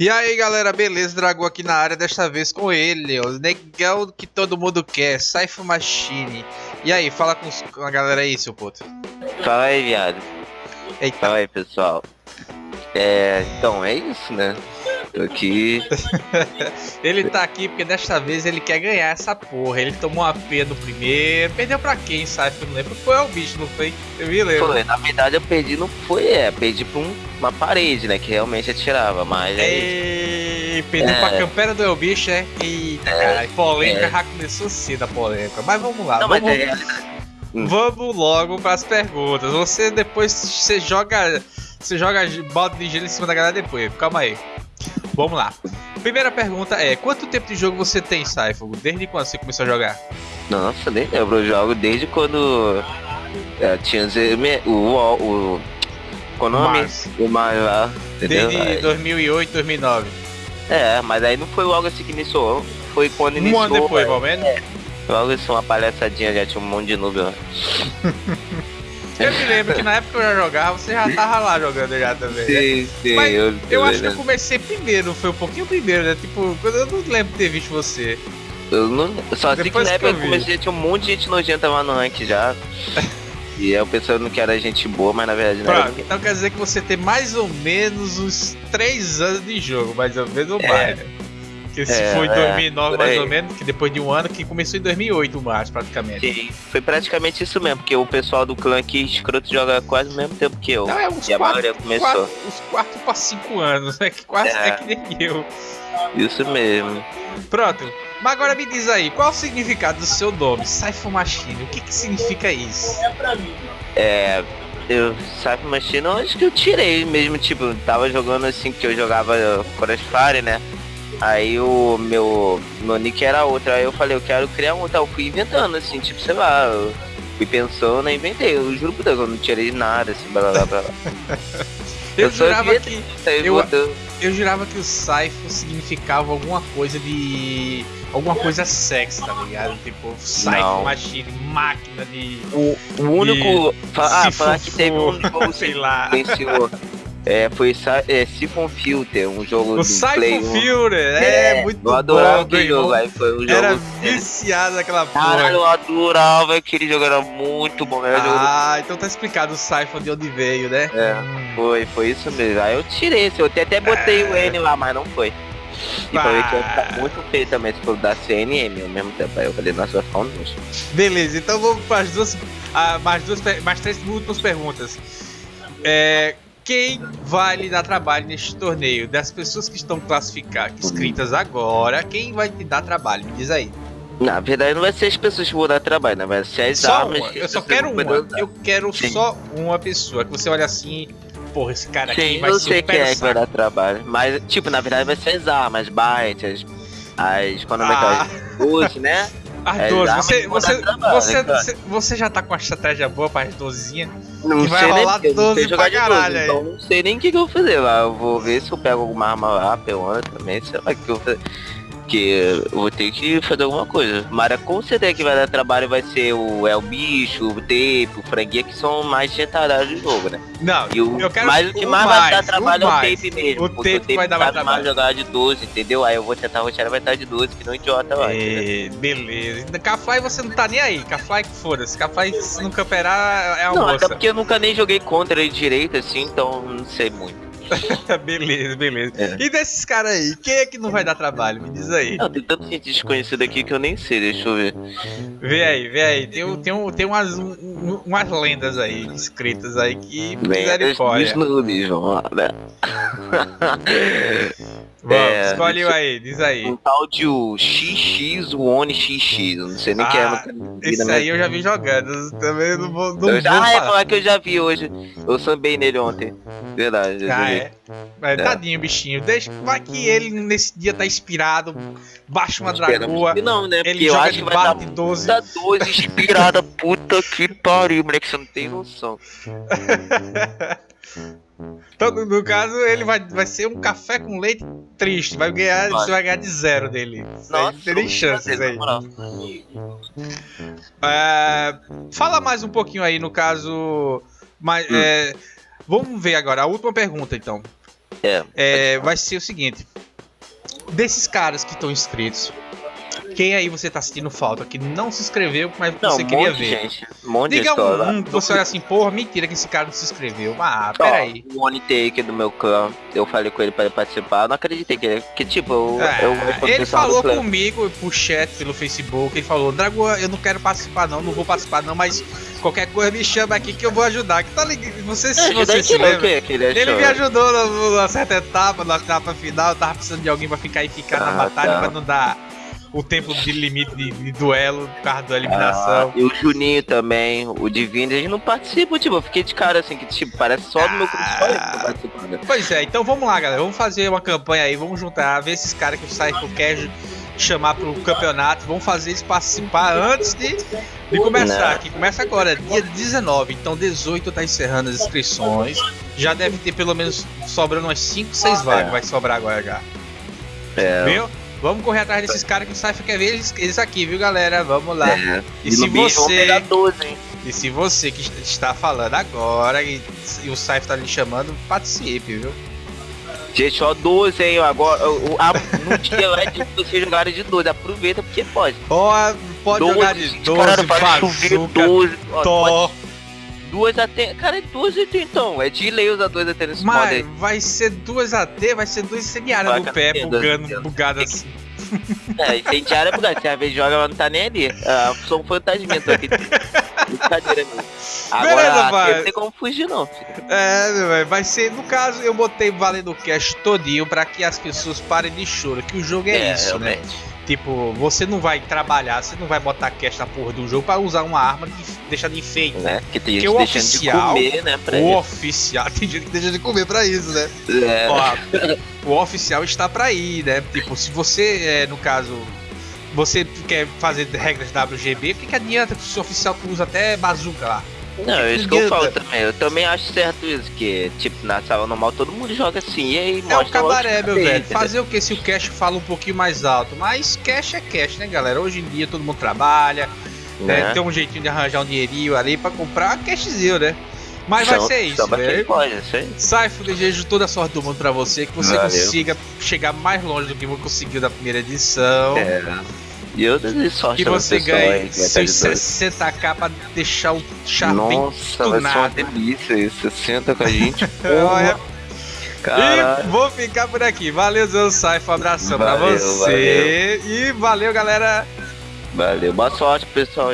E aí galera, beleza? Dragão aqui na área, desta vez com ele, o negão que todo mundo quer, Cypher Machine. E aí, fala com, os- com a galera aí, seu puto. Fala aí, viado. Eita, Fala aí, pessoal. É, então, é isso, né? Tô aqui. ele tá aqui porque desta vez ele quer ganhar essa porra. Ele tomou uma P no primeiro, perdeu pra quem, Cypher? Não lembro. Foi ao bicho, não foi? Eu me lembro. Foi, na verdade eu perdi, não foi, é, perdi pra um- uma parede, né? Que realmente atirava, mas aí. Ei, perdeu É. pra campera do Elbicho, é? Eita, caralho, polêmica é. já começou cedo a polêmica. Mas vamos lá, Não, mas vamos, é. Hum. vamos logo pras perguntas. Você depois, você joga, você joga balde de gelo em cima da galera depois. Calma aí. Vamos lá. Primeira pergunta é, quanto tempo de jogo você tem, Saifo? Desde quando você começou a jogar? Nossa, nem lembro. Eu jogo desde quando. é, tinha o. O. o Konami, Mars. o Mar lá, entendeu? Desde Aí- 2008, 2009. É, mas aí não foi logo assim que iniciou. Foi quando Um iniciou. ano depois, pelo menos. Logo assim, uma palhaçadinha, já tinha um monte de noob lá. Eu me lembro que na época que eu já jogava, você já tava lá jogando já também. né? Sim, sim, Mas eu, Eu acho que eu comecei primeiro, foi um pouquinho primeiro, né? Tipo, quando eu não lembro de ter visto você. eu não, só que Depois na que eu época eu vi. comecei, tinha um monte de gente nojenta lá no rank já. e eu pensando que era gente boa, mas na verdade não Pronto, então quer dizer que você tem mais ou menos uns 3 anos de jogo, mais ou menos ou É. mais, né? Porque se É, foi em é, 2009 por mais ou menos, que depois de um ano, que começou em 2008 o praticamente. Sim, foi praticamente isso mesmo, porque o pessoal do clã aqui, escroto, joga quase o mesmo tempo que eu. Então é uns E a 4, maioria começou. uns 4 para 5 anos, né? Que quase é. É. que nem eu. Isso mesmo. Pronto, mas agora me diz aí, qual o significado do seu nome, Cypher Machine? O que que significa isso? É. Eu, sabe, Machine, eu acho que eu tirei mesmo, tipo, tava jogando assim, que eu jogava Crossfire, né? Aí o meu, meu nick era outro, aí eu falei, eu quero criar um tal, eu fui inventando assim, tipo, sei lá, eu fui pensando e inventei, eu juro por Deus, eu não tirei nada, assim, blá blá blá. blá. Eu, Eu jurava que Aí Eu- botou- eu jurava que o Cypher significava alguma coisa de alguma coisa sexy, tá ligado? Tipo, Não. Machine, máquina de o, o único. fa- ah, falar que teve um sei lá. É, foi é, Siphon Filter, um jogo O do Play 1. Filter, é, muito Eu adorava bom, aquele jogo, aí foi um jogo. Era viciado naquela Caralho, porra. eu adorava aquele jogo, era muito bom. Era jogo Ah, então tá explicado o Cypher de onde veio, né? É. Foi, foi isso mesmo. Aí eu tirei esse, eu até, até botei o N lá, mas não foi. E pra ver que ia ficar muito feio também se for dar CNM ao mesmo tempo. Aí eu falei, nossa, vai ficar um nojo. Beleza, então vamos para as duas, ah, mais duas, mais três últimas perguntas. É, quem vai lhe dar trabalho neste torneio? Das pessoas que estão classificadas, inscritas agora, quem vai te dar trabalho? Me diz aí. Na verdade, não vai ser as pessoas que vão dar trabalho, né? Vai ser as Só armas. uma. que Eu só quero vai uma. Eu quero Sim. só uma pessoa. Que você olha assim, porra, esse cara aqui Sim, vai eu ser sei o pé quem é que vai dar trabalho. Mas, tipo, na verdade vai ser as armas, bytes, as. as quando é que Ah. é? As 12, né? As É, 12, arma você, você, você, você, já tá com uma estratégia boa para as 12 Não Que vai sei nem rolar não 12 sei jogar pra de 12, caralho aí. Então não sei nem o que, eu vou fazer lá. Eu vou ver se eu pego alguma arma lá, peona também, sei lá o que eu vou fazer. Porque eu vou ter que fazer alguma coisa. Mas com certeza que vai dar trabalho vai ser o El Bicho, o Tape, o Franguia, que são mais retarados do jogo, né? Não, E o, eu quero mas o que o mais, vai mais, dar trabalho o é o mais. Tape mesmo. O porque Tape vai dar mais trabalho. jogar de 12, entendeu? Aí eu vou tentar rotear vai estar de 12, que não idiota lá. entendeu? É, beleza. Cafly você não tá nem aí. Cafly que foda-se. Se não camperar é a Não, até porque eu nunca nem joguei contra ele direito, assim, então não sei muito. beleza, beleza. É. E desses caras aí, quem é que não vai dar trabalho? Me diz aí. Não, tem tanta gente desconhecida aqui que eu nem sei, deixa eu ver. Vê aí, vê aí. Tem, um- tem, um, tem umas, um- um- umas lendas aí, escritas aí que Lendas misericórdia. dos noobs, vamos lá, né? Vamos, É, escolhe aí, diz aí. Um tal de o XX, o Oni XX, não sei nem quem é. Ah, vi Esse na aí eu já vi jogando. Também não vou, não Eu já, vou ah, é falar. que eu já vi hoje. Eu sambei nele ontem. Verdade, Ah, é. É. tadinho, bichinho. Deixa, vai que ele nesse dia tá inspirado, baixa uma dragoa, que não, né? ele eu joga acho de que vai dar de 12. Puta 12 inspirada, puta que pariu, moleque, você não tem noção. Então, no- caso, ele vai, vai ser um café com leite triste. Vai ganhar, Vai. você vai ganhar de zero dele. Nossa, não tem nem chances aí. É, fala mais um pouquinho aí, no caso. Mas, Hum. é, vamos ver agora, a última pergunta então. É. É, vai ser o seguinte: desses caras que estão inscritos, quem aí você tá sentindo falta que não se inscreveu, mas Não, você um queria ver? gente. Um monte Diga de gente. um, um que você olha assim, porra, mentira que esse cara não se inscreveu. Ah, peraí. Ó, o One Take do meu clã, eu falei com ele pra ele participar, eu não acreditei que ele. Que tipo, eu, Ah, eu ele falou comigo por chat pelo Facebook, ele falou, Dragoa, eu não quero participar não, não vou participar não, mas qualquer coisa me chama aqui que eu vou ajudar. Que tá ligado? Você, se você aí se lembra. que, que ele? Ele me ajudou na, na certa etapa, na etapa final, eu tava precisando de alguém pra ficar e ficar na Ah, batalha tá. pra não dar o tempo de limite de, de duelo por causa da Ah, eliminação. e o Juninho também, o Divino, eles não participam, tipo, eu fiquei de cara assim, que tipo, parece só do meu grupo, só. Pois é, então vamos lá, galera. Vamos fazer uma campanha aí, vamos juntar, ver esses caras que o Cypher quer chamar pro campeonato. Vamos fazer eles participar antes de, de começar. Não. Que começa agora, dia 19. Então 18 tá encerrando as inscrições. Já deve ter pelo menos sobrando umas 5, 6 vagas. Vai sobrar agora já. É, Viu? Vamos correr atrás desses caras que o Cypher quer ver eles, eles aqui, viu, galera? Vamos lá. é. E se você- 12? E se você que está falando agora e, e o Cypher tá lhe chamando, participe, viu? Gente, ó, 12, hein? Agora, o, a, no dia lá de vocês jogarem de 12, aproveita porque pode. Ó, pode jogar de 12, cara, bazuca, 12. Ó, Tó. Duas AT. Cara, é duas AT então. É de lei usar duas AT nesse modo Mas aí. vai ser duas AT, vai ser duas Vai, no pé, bugando, Deus. bugado assim. É, incendiária é porque se a vez joga, ela não tá nem ali. Ah, sou um fantasmento aqui. Brincadeira mesmo. Agora, Beleza, não tem como fugir não, filho. É, vai ser, no caso, eu botei valendo o cash todinho pra que as pessoas parem de choro, que o jogo é, isso, né? Tipo, você não vai trabalhar, você não vai botar cash na porra do jogo pra usar uma arma de deixar de enfeite. Né? Que tem gente o deixando oficial- de comer, né? Pra O isso. oficial, tem gente que deixa de comer pra isso, né? É, Ó, o oficial está pra ir, né? Tipo, se você, é, no caso, você quer fazer regras WGB, o que, que adianta que o seu oficial usa até bazuca lá? Não, é isso que eu falo também. Eu também acho certo isso, que, tipo, na sala normal todo mundo joga assim, e aí É logo cabaré, meu velho. Fazer o que se o cash fala um pouquinho mais alto? Mas cash é cash, né, galera? Hoje em dia todo mundo trabalha, né? Né? tem um jeitinho de arranjar um dinheirinho ali pra comprar cashzinho, né? Mas vai ser isso, velho. pode. Saifo, desejo toda a sorte do mundo pra você, que você Valeu. consiga chegar mais longe do que você conseguiu da primeira edição. É. E eu desejo sorte pra você dois. 60k pra deixar o char bem Nossa, vai ser uma tunado. delícia isso. Senta com a gente. Porra. Caralho. E vou ficar por aqui. Valeu, Zé Saifo. Um abração pra Valeu, você. E valeu, galera. Valeu. Boa sorte, pessoal.